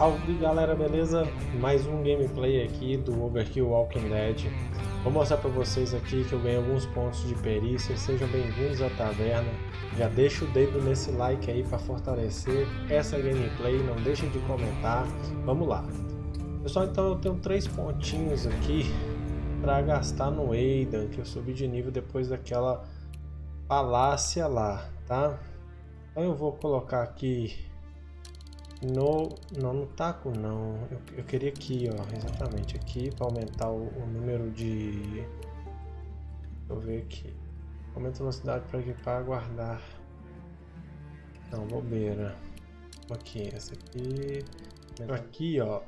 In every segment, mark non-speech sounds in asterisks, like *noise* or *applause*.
Salve galera, beleza? Mais um gameplay aqui do Overkill Walking Dead. Vou mostrar pra vocês aqui que eu ganhei alguns pontos de perícia. Sejam bem-vindos à taverna. Já deixa o dedo nesse like aí para fortalecer essa gameplay. Não deixem de comentar. Vamos lá. Pessoal, então eu tenho três pontinhos aqui para gastar no Aidan, que eu subi de nível depois daquela palácia lá, tá? Então eu vou colocar aqui no, não, no taco não. Eu, eu queria aqui, ó, exatamente aqui para aumentar o, o, número de. Deixa eu ver aqui. Aumenta a velocidade para equipar, guardar. Não, bobeira. Aqui, essa aqui. Aqui, ó.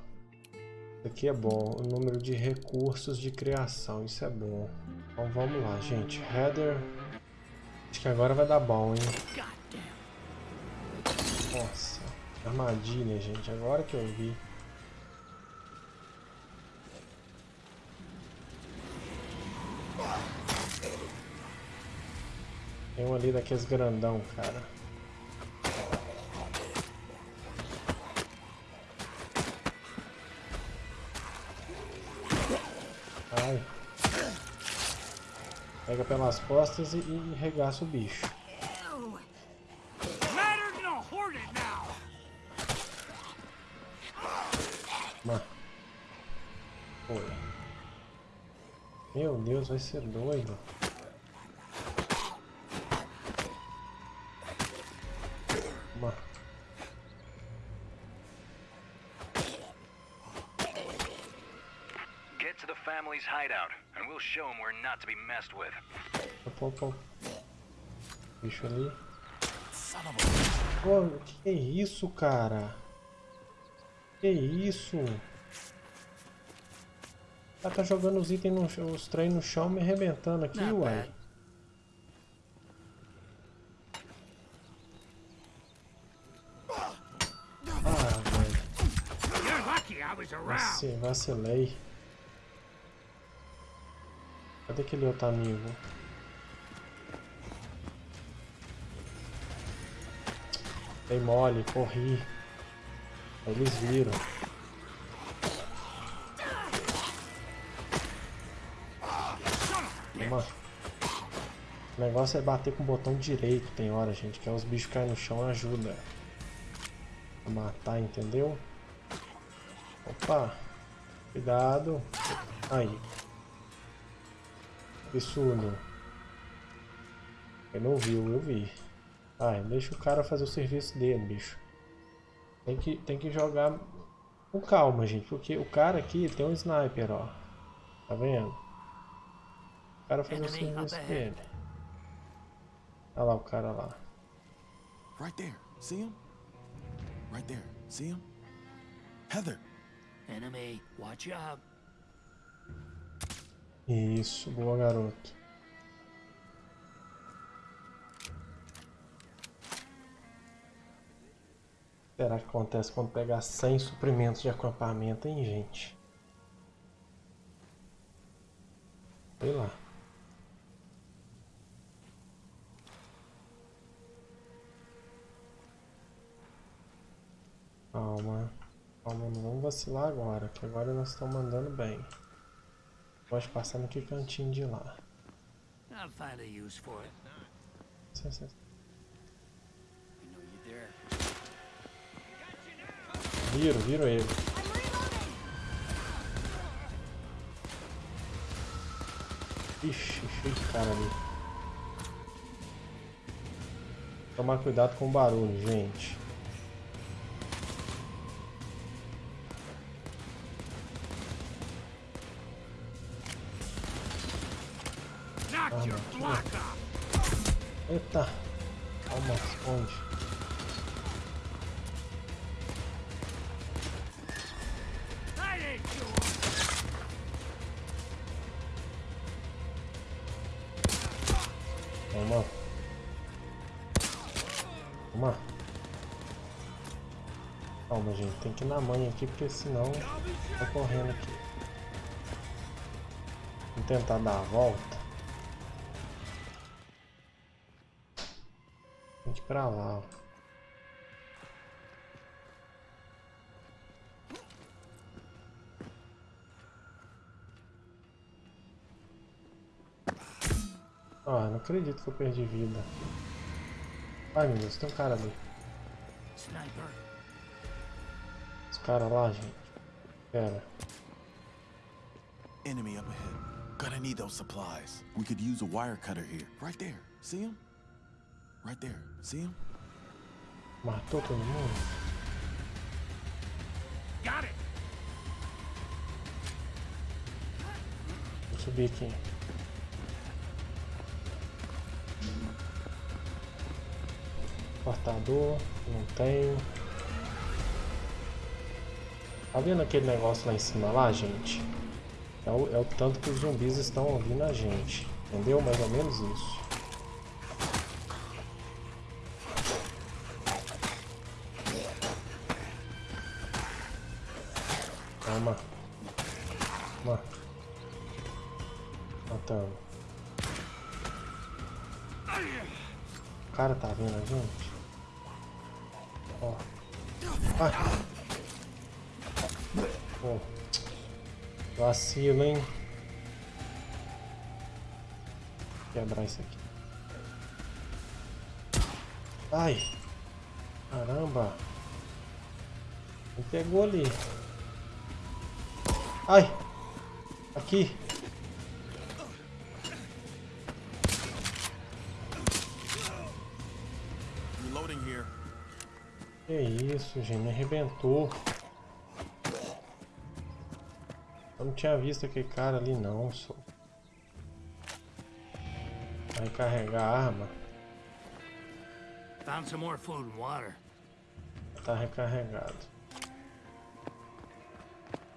Isso aqui é bom. O número de recursos de criação, isso é bom. Então vamos lá, gente. Header. Acho que agora vai dar bom, hein? Nossa. Armadilha, gente. Agora que eu vi. Tem um ali daqueles grandão, cara. Ai. Pega pelas costas e, e regaça o bicho. Foi. Meu Deus, vai ser doido. Uma. Get to the family's hideout, and we'll show them we're not to be messed with. Opa, opa. Bicho ali. Pô, que isso, cara? Que isso? Ela tá jogando os itens, no, os trem no chão, me arrebentando aqui, Not uai. Ah, velho. Vacilei, vacilei. Cadê aquele outro amigo? Dei mole, corri. Eles viram. Toma. O negócio é bater com o botão direito, tem hora, gente, que é os bichos caem no chão ajuda matar, entendeu? Opa! Cuidado! Aí. Absurdo. Ele não viu, eu vi. Ai, deixa o cara fazer o serviço dele, bicho. Tem que, tem que jogar com calma, gente, porque o cara aqui tem um sniper, ó. Tá vendo? O cara faz o serviço dele. Olha lá o cara lá. Right there. See him? Right there. See him? Heather. Enemy, watch out. Isso, boa garoto. será que acontece quando pegar 100 suprimentos de acampamento, hein, gente? Sei lá. Calma. Calma, não vamos vacilar agora, que agora nós estamos mandando bem. Pode passar no que cantinho de lá. I'll find a use for it. Sim, sim. Viro, viro ele. Ixi, cheio de cara ali. Tomar cuidado com o barulho, gente. Eita. Calma, esconde. Toma. Toma. Calma, gente. Tem que ir na mãe aqui, porque senão tá correndo aqui. Vamos tentar dar a volta. pra lá. Ah, não acredito que eu perdi vida. Ai meu Deus, tem um cara ali. Os cara lá, gente. Pera. Enemy up ahead. Gotta need those supplies. We could use a wire cutter here. Right there. See him? Right there. See him? Matou todo mundo? Got it. Vou subir aqui. Cortador, não tenho. Tá vendo aquele negócio lá em cima lá, gente? É o, é o tanto que os zumbis estão ouvindo a gente. Entendeu? Mais ou menos isso. Toma. Toma. Matamos. O cara tá vendo a gente? Ó. Pô. Vacilo, hein? Quebrar isso aqui. Ai. Caramba. Me pegou ali. Ai. Aqui. Que isso, gente, me arrebentou. Eu não tinha visto aquele cara ali não, só. Vai carregar a arma. Found some more food and water. Tá recarregado.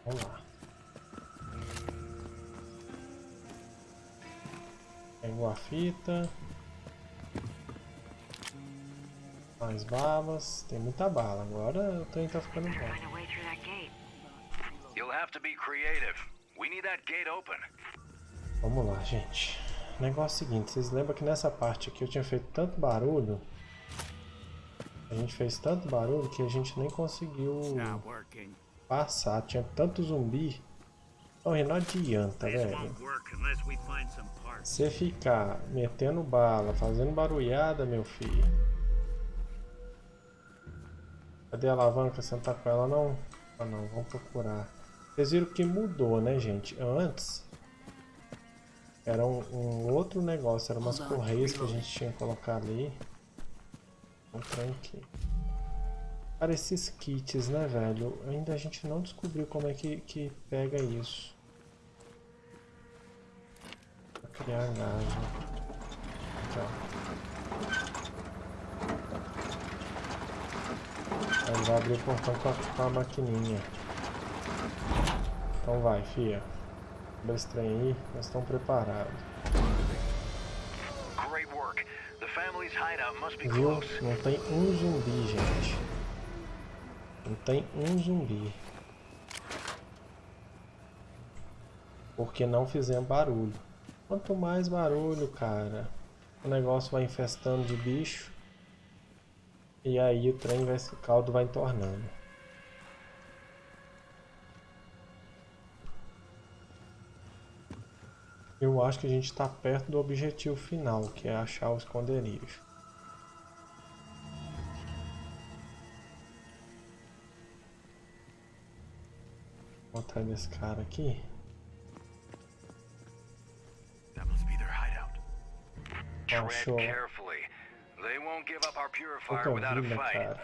Vamos lá. Pegou a fita. Mais balas. Tem muita bala. Agora o trem tá ficando bom. You'll have to be creative. We need that gate open. Vamos lá, gente. O negócio é o seguinte, vocês lembram que nessa parte aqui eu tinha feito tanto barulho? A gente fez tanto barulho que a gente nem conseguiu passar. Tinha tanto zumbi. Então, não adianta, velho. Você ficar metendo bala, fazendo barulhada, meu filho. Cadê a alavanca? Você não tá com ela não? Ah não, vamos procurar. Vocês viram que mudou, né, gente? Antes era um, um outro negócio, era umas correias que a gente tinha que colocar ali. Um trem aqui. Cara, esses kits, né, velho? Ainda a gente não descobriu como é que, que pega isso. Pra criar né? Aqui, ó. Aí vai abrir o portão com a, com a maquininha. Então vai, fia. Abre esse trem aí, nós estamos preparados. Great work. The family's hideout must be Viu? Não tem um zumbi, gente. Não tem um zumbi. Porque não fizemos barulho. Quanto mais barulho, cara, o negócio vai infestando de bicho. E aí o trem vai, caldo vai entornando. Eu acho que a gente está perto do objetivo final, que é achar o esconderijo. Vou atrás desse cara aqui. Tread Achou. carefully. They won't give up our purifier Pouca without a vida, fight. cara.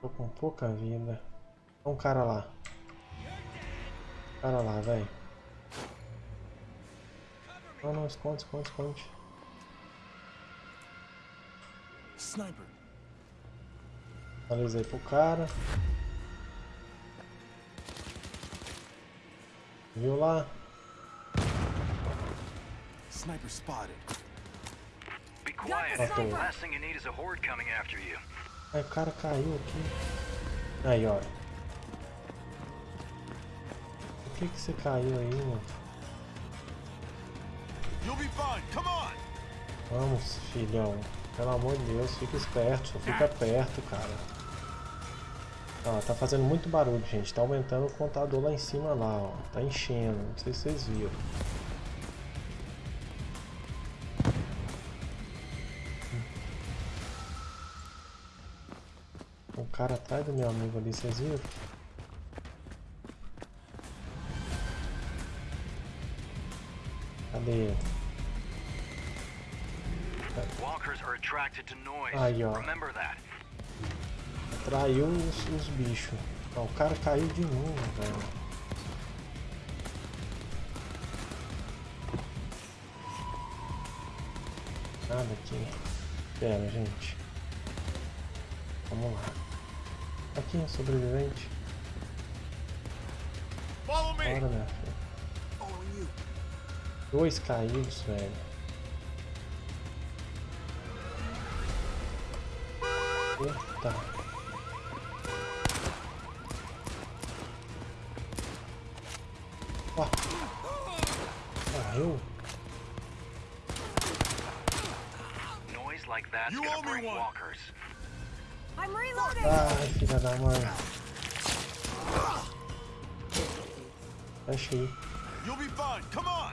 Tô com pouca vida. Olha um cara lá. Cara lá, velho. Não, não, esconde, esconde, esconde. Sniper. Atualizei pro cara. Viu lá? Sniper spotted. Be quiet. sniper. Last thing you need is a horde coming after you. Aí o cara caiu aqui. Aí, ó. Por que que você caiu aí, mano? You'll be fine. Come on. Vamos, filhão. Pelo amor de Deus, fica esperto, só fica *laughs* perto, cara. Ó, tá fazendo muito barulho, gente. Tá aumentando o contador lá em cima lá, ó. Tá enchendo. Não sei se vocês viram. Cara atrás do meu amigo ali, vocês viram? Cadê ele? Aí, ó. Remember that. Traiu os, os bichos. Ó, o cara caiu de novo, velho. Nada aqui. Pera, gente. Vamos lá. Aqui, sobrevivente. Follow me! Bora, minha filha. Dois caídos, velho. Eita. Ó. Morreu? Noise like that's gonna owe me Ai, filha da mãe. Fecha aí. You'll be fine. Come on!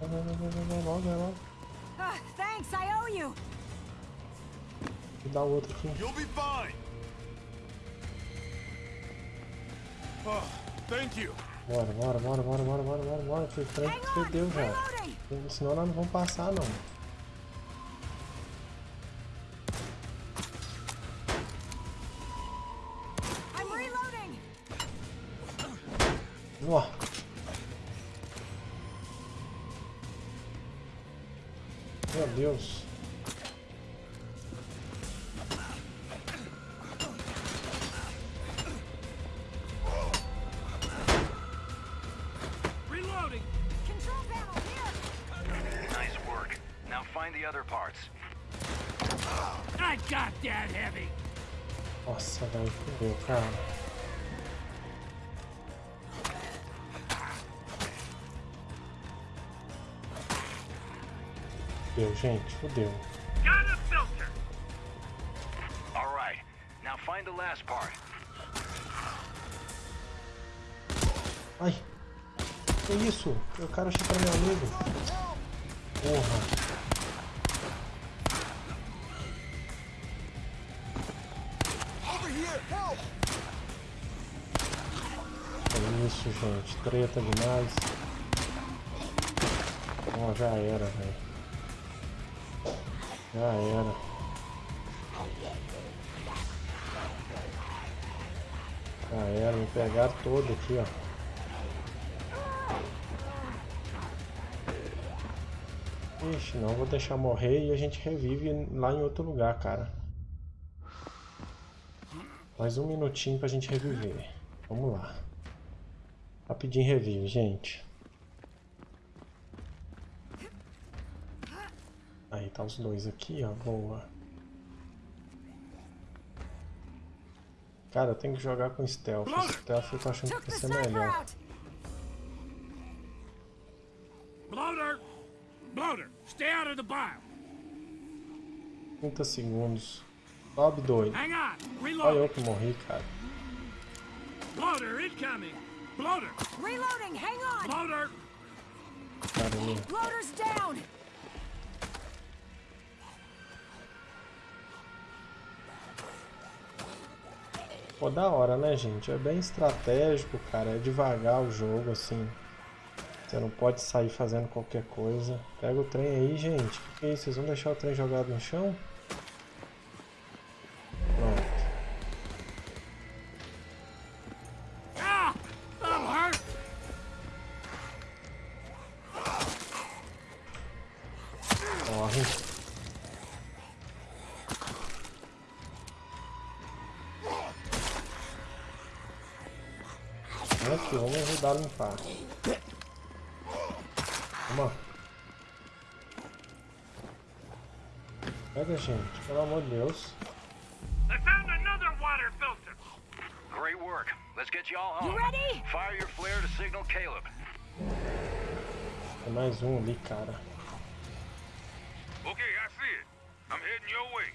Vai, vai, vai, vai, vai, vai logo, vai logo. Ah, thanks, I owe you! Vou dar o outro aqui. You'll be fine. Oh, thank you. Bora, bora, bora, bora, bora, bora, bora, bora. On! fedeu já. Senão nós não vamos passar, não. Nossa, velho, fudeu, cara. Fudeu, gente, fudeu. Got a filter! All right. Now find the last part. Ai! Que isso? O cara achou que era meu amigo. Porra. É isso, gente. Treta demais. Ó, já era, velho. Já era. Já era, me pegaram todo aqui, ó. Ixi, não, vou deixar morrer e a gente revive lá em outro lugar, cara. Mais um minutinho pra gente reviver. Vamos lá. Rapidinho revive, gente. Aí tá os dois aqui, ó. Boa. Cara, eu tenho que jogar com stealth. Stealth eu tô achando que vai ser melhor. Bloater! Bloater, stay out of the bile! 30 segundos. Sobe on! Olha eu que morri, cara. Bloater incoming! Bloater! Reloading, hang on! Bloater! Caramba. Loader's down! Pô, da hora, né, gente? É bem estratégico, cara. É devagar o jogo, assim. Você não pode sair fazendo qualquer coisa. Pega o trem aí, gente. O que, que é isso? Vocês vão deixar o trem jogado no chão? Pega, gente, pelo amor de Deus. I found another water filter! Great work. Let's get you all home. You ready? Fire your flare to signal Caleb. Tem mais um ali, cara. Okay, I see it. I'm heading your way.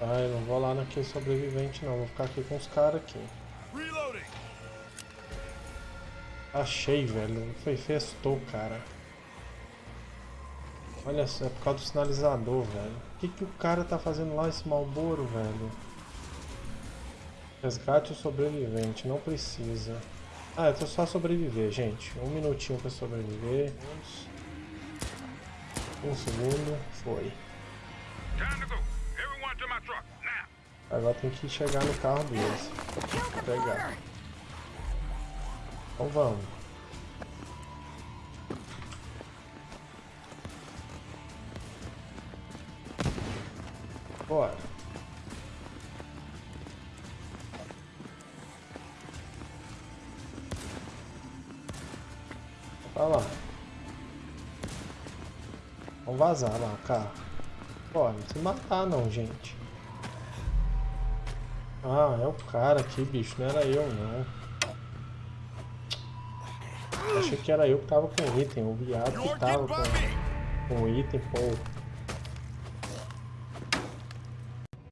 Ai, não vou lá naquele sobrevivente não, vou ficar aqui com os caras aqui. Reloading! Achei, velho. Foi festou, cara. Olha só, é por causa do sinalizador, velho. O que, que o cara tá fazendo lá, esse Malboro, velho? Resgate o sobrevivente, não precisa. Ah, eu tô só sobreviver, gente. Um minutinho pra sobreviver. Um segundo, foi. Agora tem que chegar no carro deles. Pegar. Então vamos. Bora. Vai lá. Vamos vazar lá, cara. Bora, não precisa matar não, gente. Ah, é o cara aqui, bicho. Não era eu, não. Achei que era eu que tava com item, o viado que tava com, com item, pô.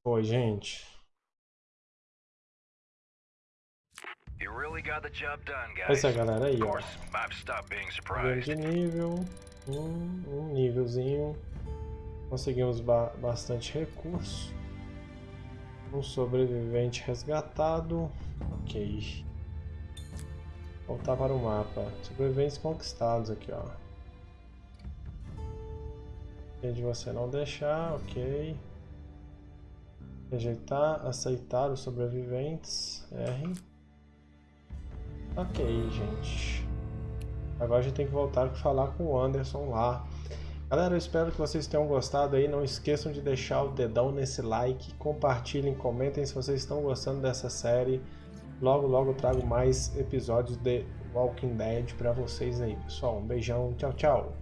Foi, gente. You really got the job done, guys. Pois é, galera, aí, ó. course, I've stopped being Ganho surprised. de nível, um, um nívelzinho. Conseguimos ba bastante recurso. Um sobrevivente resgatado. Ok. Voltar para o mapa. Sobreviventes conquistados aqui, ó. de você não deixar, ok. Rejeitar, aceitar os sobreviventes. R. Ok, gente. Agora a gente tem que voltar e falar com o Anderson lá. Galera, eu espero que vocês tenham gostado aí. Não esqueçam de deixar o dedão nesse like. Compartilhem, comentem se vocês estão gostando dessa série. Logo, logo eu trago mais episódios de Walking Dead pra vocês aí, pessoal. Um beijão, tchau, tchau.